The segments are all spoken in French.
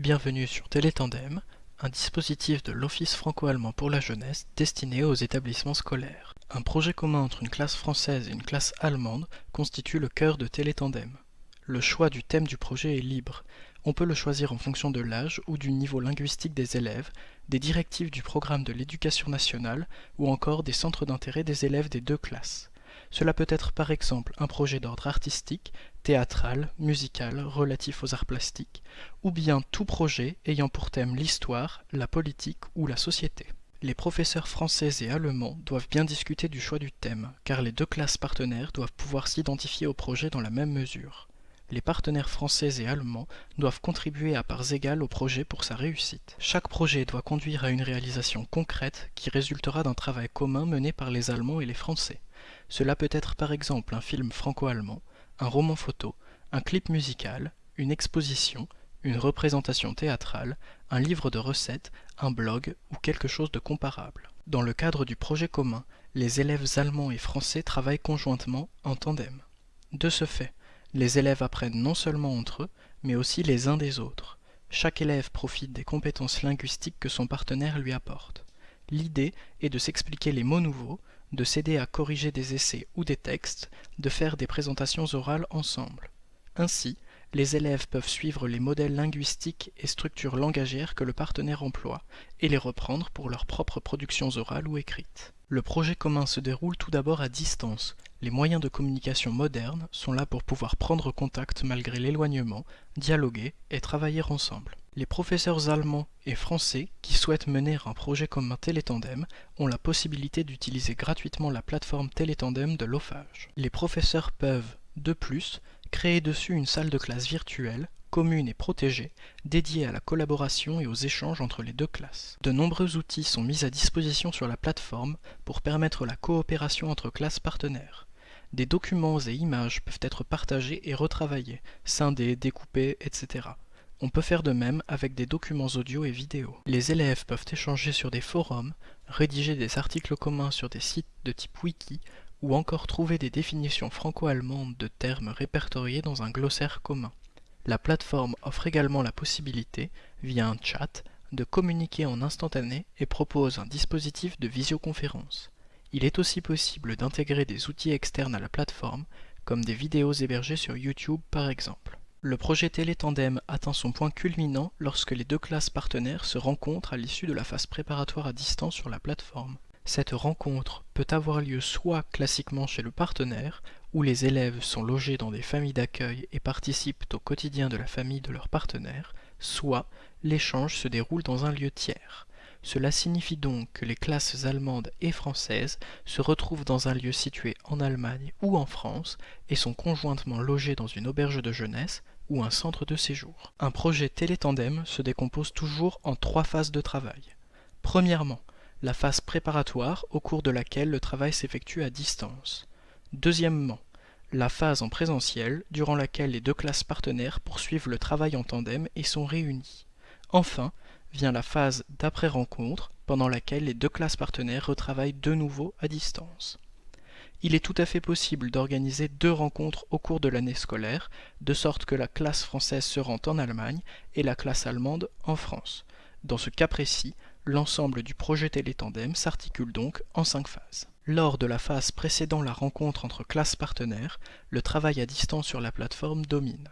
Bienvenue sur Télétandem, un dispositif de l'Office franco-allemand pour la jeunesse destiné aux établissements scolaires. Un projet commun entre une classe française et une classe allemande constitue le cœur de Télétandem. Le choix du thème du projet est libre. On peut le choisir en fonction de l'âge ou du niveau linguistique des élèves, des directives du programme de l'éducation nationale ou encore des centres d'intérêt des élèves des deux classes. Cela peut être par exemple un projet d'ordre artistique, théâtral, musical, relatif aux arts plastiques, ou bien tout projet ayant pour thème l'histoire, la politique ou la société. Les professeurs français et allemands doivent bien discuter du choix du thème, car les deux classes partenaires doivent pouvoir s'identifier au projet dans la même mesure. Les partenaires français et allemands doivent contribuer à parts égales au projet pour sa réussite. Chaque projet doit conduire à une réalisation concrète qui résultera d'un travail commun mené par les Allemands et les Français. Cela peut être par exemple un film franco-allemand, un roman photo, un clip musical, une exposition, une représentation théâtrale, un livre de recettes, un blog ou quelque chose de comparable. Dans le cadre du projet commun, les élèves allemands et français travaillent conjointement en tandem. De ce fait, les élèves apprennent non seulement entre eux, mais aussi les uns des autres. Chaque élève profite des compétences linguistiques que son partenaire lui apporte. L'idée est de s'expliquer les mots nouveaux, de s'aider à corriger des essais ou des textes, de faire des présentations orales ensemble. Ainsi, les élèves peuvent suivre les modèles linguistiques et structures langagières que le partenaire emploie et les reprendre pour leurs propres productions orales ou écrites. Le projet commun se déroule tout d'abord à distance. Les moyens de communication modernes sont là pour pouvoir prendre contact malgré l'éloignement, dialoguer et travailler ensemble. Les professeurs allemands et français qui souhaitent mener un projet comme un télétandem ont la possibilité d'utiliser gratuitement la plateforme télétandem de l'OFAGE. Les professeurs peuvent, de plus, créer dessus une salle de classe virtuelle, commune et protégée, dédiée à la collaboration et aux échanges entre les deux classes. De nombreux outils sont mis à disposition sur la plateforme pour permettre la coopération entre classes partenaires. Des documents et images peuvent être partagés et retravaillés, scindés, découpés, etc. On peut faire de même avec des documents audio et vidéo. Les élèves peuvent échanger sur des forums, rédiger des articles communs sur des sites de type wiki ou encore trouver des définitions franco-allemandes de termes répertoriés dans un glossaire commun. La plateforme offre également la possibilité, via un chat, de communiquer en instantané et propose un dispositif de visioconférence. Il est aussi possible d'intégrer des outils externes à la plateforme, comme des vidéos hébergées sur YouTube par exemple. Le projet Télétandem atteint son point culminant lorsque les deux classes partenaires se rencontrent à l'issue de la phase préparatoire à distance sur la plateforme. Cette rencontre peut avoir lieu soit classiquement chez le partenaire, où les élèves sont logés dans des familles d'accueil et participent au quotidien de la famille de leur partenaire, soit l'échange se déroule dans un lieu tiers. Cela signifie donc que les classes allemandes et françaises se retrouvent dans un lieu situé en Allemagne ou en France et sont conjointement logées dans une auberge de jeunesse ou un centre de séjour. Un projet télétandem se décompose toujours en trois phases de travail. Premièrement, la phase préparatoire au cours de laquelle le travail s'effectue à distance. Deuxièmement, la phase en présentiel durant laquelle les deux classes partenaires poursuivent le travail en tandem et sont réunies. Enfin, vient la phase d'après-rencontre, pendant laquelle les deux classes partenaires retravaillent de nouveau à distance. Il est tout à fait possible d'organiser deux rencontres au cours de l'année scolaire, de sorte que la classe française se rend en Allemagne et la classe allemande en France. Dans ce cas précis, l'ensemble du projet Télétandem s'articule donc en cinq phases. Lors de la phase précédant la rencontre entre classes partenaires, le travail à distance sur la plateforme domine.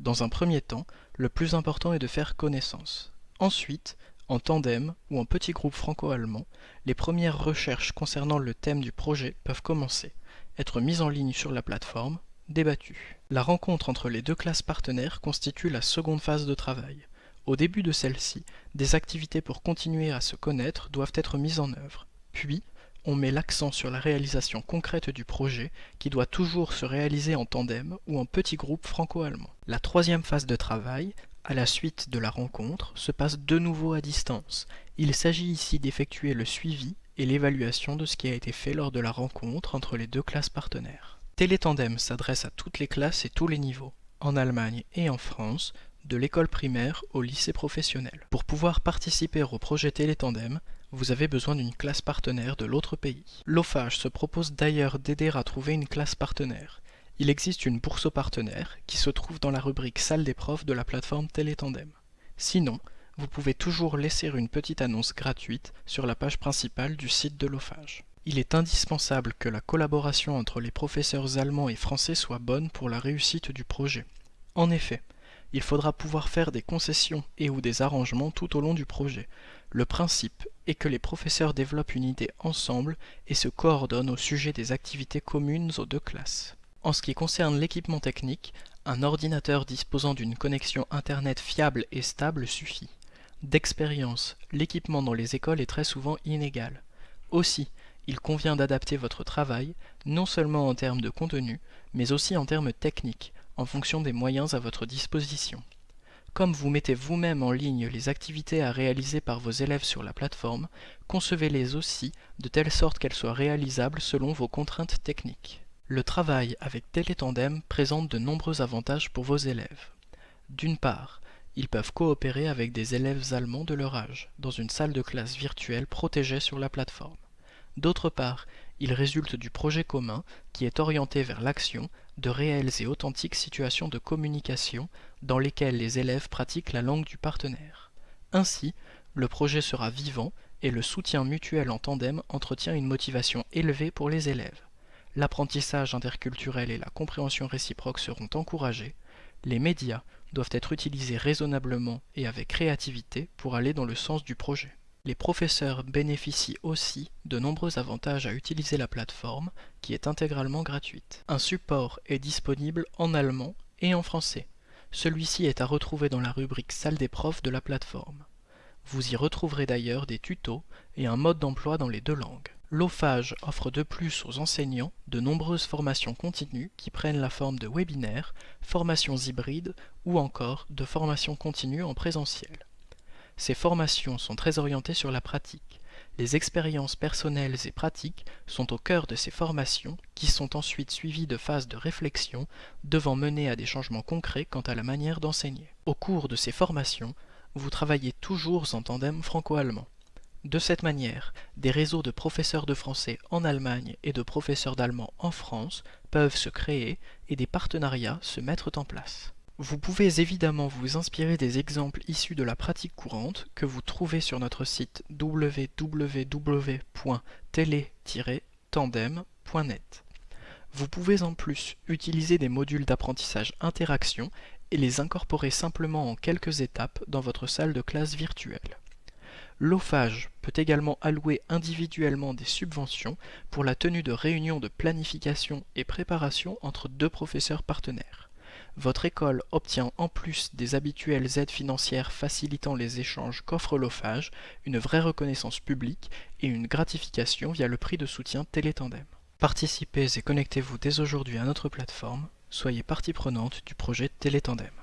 Dans un premier temps, le plus important est de faire connaissance. Ensuite, en tandem ou en petit groupe franco-allemand, les premières recherches concernant le thème du projet peuvent commencer, être mises en ligne sur la plateforme, débattues. La rencontre entre les deux classes partenaires constitue la seconde phase de travail. Au début de celle-ci, des activités pour continuer à se connaître doivent être mises en œuvre. Puis, on met l'accent sur la réalisation concrète du projet qui doit toujours se réaliser en tandem ou en petit groupe franco-allemand. La troisième phase de travail à la suite de la rencontre, se passe de nouveau à distance. Il s'agit ici d'effectuer le suivi et l'évaluation de ce qui a été fait lors de la rencontre entre les deux classes partenaires. Télétandem s'adresse à toutes les classes et tous les niveaux, en Allemagne et en France, de l'école primaire au lycée professionnel. Pour pouvoir participer au projet Télétandem, vous avez besoin d'une classe partenaire de l'autre pays. L'OFAGE se propose d'ailleurs d'aider à trouver une classe partenaire. Il existe une bourse aux partenaires qui se trouve dans la rubrique salle des profs de la plateforme Télétandem. Sinon, vous pouvez toujours laisser une petite annonce gratuite sur la page principale du site de l'OFAGE. Il est indispensable que la collaboration entre les professeurs allemands et français soit bonne pour la réussite du projet. En effet, il faudra pouvoir faire des concessions et ou des arrangements tout au long du projet. Le principe est que les professeurs développent une idée ensemble et se coordonnent au sujet des activités communes aux deux classes. En ce qui concerne l'équipement technique, un ordinateur disposant d'une connexion Internet fiable et stable suffit. D'expérience, l'équipement dans les écoles est très souvent inégal. Aussi, il convient d'adapter votre travail, non seulement en termes de contenu, mais aussi en termes techniques, en fonction des moyens à votre disposition. Comme vous mettez vous-même en ligne les activités à réaliser par vos élèves sur la plateforme, concevez-les aussi de telle sorte qu'elles soient réalisables selon vos contraintes techniques. Le travail avec Télétandem présente de nombreux avantages pour vos élèves. D'une part, ils peuvent coopérer avec des élèves allemands de leur âge, dans une salle de classe virtuelle protégée sur la plateforme. D'autre part, il résulte du projet commun qui est orienté vers l'action de réelles et authentiques situations de communication dans lesquelles les élèves pratiquent la langue du partenaire. Ainsi, le projet sera vivant et le soutien mutuel en tandem entretient une motivation élevée pour les élèves. L'apprentissage interculturel et la compréhension réciproque seront encouragés. Les médias doivent être utilisés raisonnablement et avec créativité pour aller dans le sens du projet. Les professeurs bénéficient aussi de nombreux avantages à utiliser la plateforme, qui est intégralement gratuite. Un support est disponible en allemand et en français. Celui-ci est à retrouver dans la rubrique Salle des profs de la plateforme. Vous y retrouverez d'ailleurs des tutos et un mode d'emploi dans les deux langues. L'OFAGE offre de plus aux enseignants de nombreuses formations continues qui prennent la forme de webinaires, formations hybrides ou encore de formations continues en présentiel. Ces formations sont très orientées sur la pratique. Les expériences personnelles et pratiques sont au cœur de ces formations qui sont ensuite suivies de phases de réflexion devant mener à des changements concrets quant à la manière d'enseigner. Au cours de ces formations, vous travaillez toujours en tandem franco-allemand. De cette manière, des réseaux de professeurs de français en Allemagne et de professeurs d'allemand en France peuvent se créer et des partenariats se mettre en place. Vous pouvez évidemment vous inspirer des exemples issus de la pratique courante que vous trouvez sur notre site www.télé-tandem.net. Vous pouvez en plus utiliser des modules d'apprentissage interaction et les incorporer simplement en quelques étapes dans votre salle de classe virtuelle. L'OFAGE peut également allouer individuellement des subventions pour la tenue de réunions de planification et préparation entre deux professeurs partenaires votre école obtient en plus des habituelles aides financières facilitant les échanges qu'offre l'OFAGE, une vraie reconnaissance publique et une gratification via le prix de soutien Télétandem. Participez et connectez-vous dès aujourd'hui à notre plateforme, soyez partie prenante du projet Télétandem.